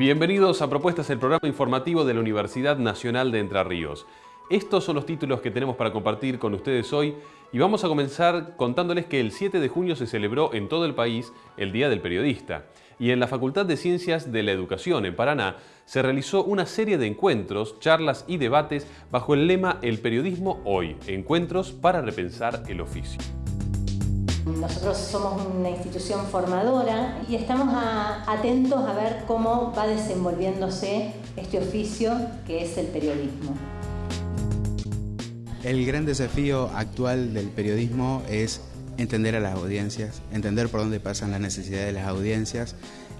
Bienvenidos a Propuestas, el programa informativo de la Universidad Nacional de Entre Ríos. Estos son los títulos que tenemos para compartir con ustedes hoy y vamos a comenzar contándoles que el 7 de junio se celebró en todo el país el Día del Periodista y en la Facultad de Ciencias de la Educación en Paraná se realizó una serie de encuentros, charlas y debates bajo el lema El periodismo hoy, encuentros para repensar el oficio. Nosotros somos una institución formadora y estamos atentos a ver cómo va desenvolviéndose este oficio que es el periodismo. El gran desafío actual del periodismo es entender a las audiencias, entender por dónde pasan las necesidades de las audiencias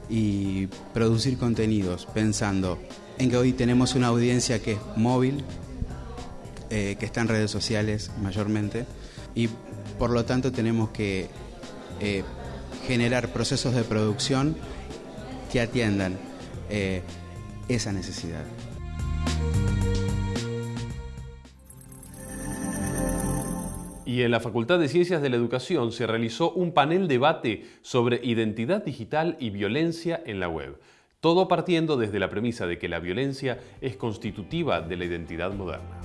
y producir contenidos pensando en que hoy tenemos una audiencia que es móvil, eh, que está en redes sociales mayormente y por lo tanto tenemos que eh, generar procesos de producción que atiendan eh, esa necesidad. Y en la Facultad de Ciencias de la Educación se realizó un panel debate sobre identidad digital y violencia en la web. Todo partiendo desde la premisa de que la violencia es constitutiva de la identidad moderna.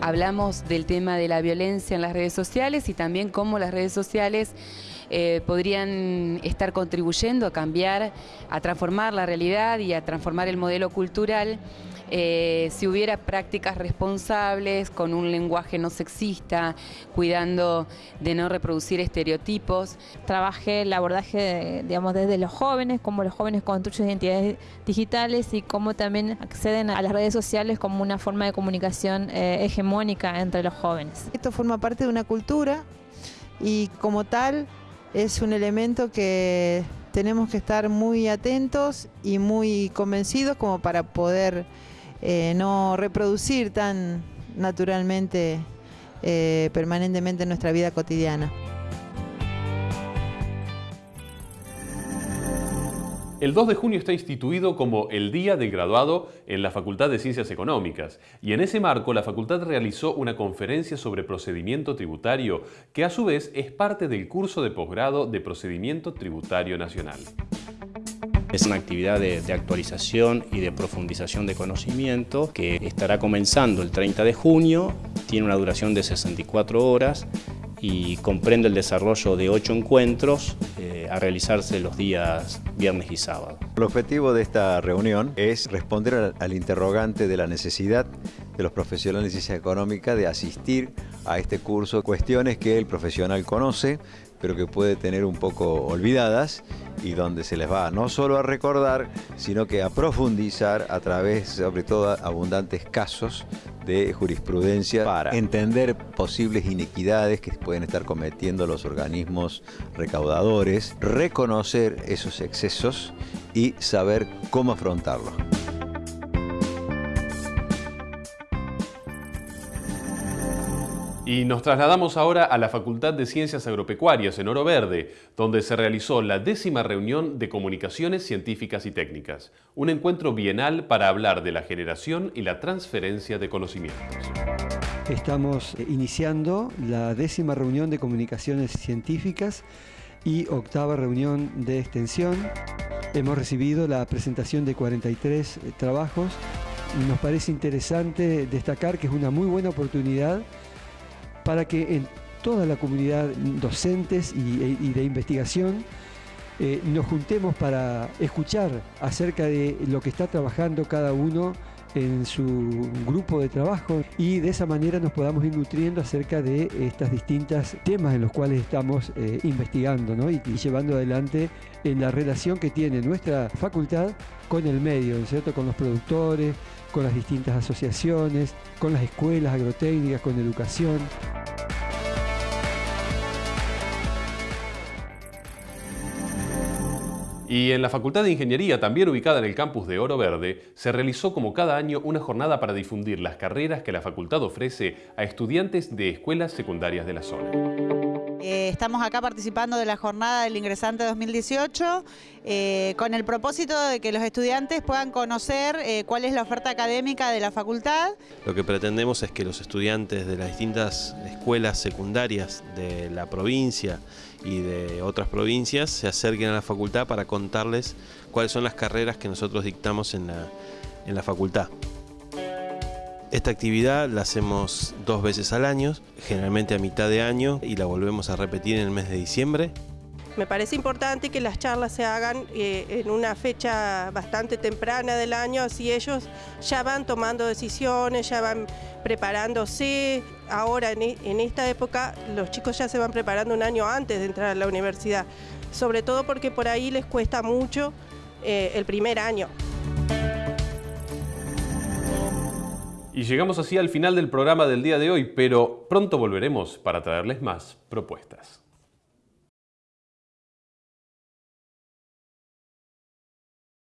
Hablamos del tema de la violencia en las redes sociales y también cómo las redes sociales eh, podrían estar contribuyendo a cambiar, a transformar la realidad y a transformar el modelo cultural eh, si hubiera prácticas responsables, con un lenguaje no sexista, cuidando de no reproducir estereotipos. Trabajé el abordaje, digamos, desde los jóvenes, cómo los jóvenes construyen identidades digitales y cómo también acceden a las redes sociales como una forma de comunicación eh, hegemónica entre los jóvenes. Esto forma parte de una cultura y como tal es un elemento que tenemos que estar muy atentos y muy convencidos como para poder eh, no reproducir tan naturalmente, eh, permanentemente en nuestra vida cotidiana. El 2 de junio está instituido como el Día del Graduado en la Facultad de Ciencias Económicas y en ese marco la facultad realizó una conferencia sobre procedimiento tributario que a su vez es parte del curso de posgrado de Procedimiento Tributario Nacional. Es una actividad de, actualización y de profundización de conocimiento que estará comenzando el 30 de junio, tiene una duración de 64 horas y comprende el desarrollo de ocho encuentros eh, a realizarse los días viernes y sábado. El objetivo de esta reunión es responder al, interrogante de la necesidad de los profesionales de ciencia económica de asistir a este curso, cuestiones que el profesional conoce, pero que puede tener un poco olvidadas y donde se les va no solo a recordar, sino que a profundizar a través, sobre todo, abundantes casos de jurisprudencia para entender posibles inequidades que pueden estar cometiendo los organismos recaudadores, reconocer esos excesos y saber cómo afrontarlos. Y nos trasladamos ahora a la Facultad de Ciencias Agropecuarias en Oro Verde, donde se realizó la décima reunión de comunicaciones científicas y técnicas, un encuentro bienal para hablar de la generación y la transferencia de conocimientos. Estamos iniciando la décima reunión de comunicaciones científicas y octava reunión de extensión. Hemos recibido la presentación de 43 trabajos. Nos parece interesante destacar que es una muy buena oportunidad para que en toda la comunidad docentes y, de investigación eh, nos juntemos para escuchar acerca de lo que está trabajando cada uno en su grupo de trabajo y de esa manera nos podamos ir nutriendo acerca de estas distintas temas en los cuales estamos eh, investigando y, llevando adelante en la relación que tiene nuestra facultad con el medio, ¿cierto? con los productores, con las distintas asociaciones, con las escuelas agrotécnicas, con educación. Y en la Facultad de Ingeniería, también ubicada en el campus de Oro Verde, se realizó como cada año una jornada para difundir las carreras que la facultad ofrece a estudiantes de escuelas secundarias de la zona. Eh, estamos acá participando de la jornada del ingresante 2018 eh, con el propósito de que los estudiantes puedan conocer eh, cuál es la oferta académica de la facultad. Lo que pretendemos es que los estudiantes de las distintas escuelas secundarias de la provincia y de otras provincias se acerquen a la facultad para contarles cuáles son las carreras que nosotros dictamos en la, en la facultad. Esta actividad la hacemos dos veces al año, generalmente a mitad de año y la volvemos a repetir en el mes de diciembre. Me parece importante que las charlas se hagan eh, en una fecha bastante temprana del año, así ellos ya van tomando decisiones, ya van preparándose. Ahora, en, e, esta época, los chicos ya se van preparando un año antes de entrar a la universidad, sobre todo porque por ahí les cuesta mucho eh, el primer año. Y llegamos así al final del programa del día de hoy, pero pronto volveremos para traerles más propuestas.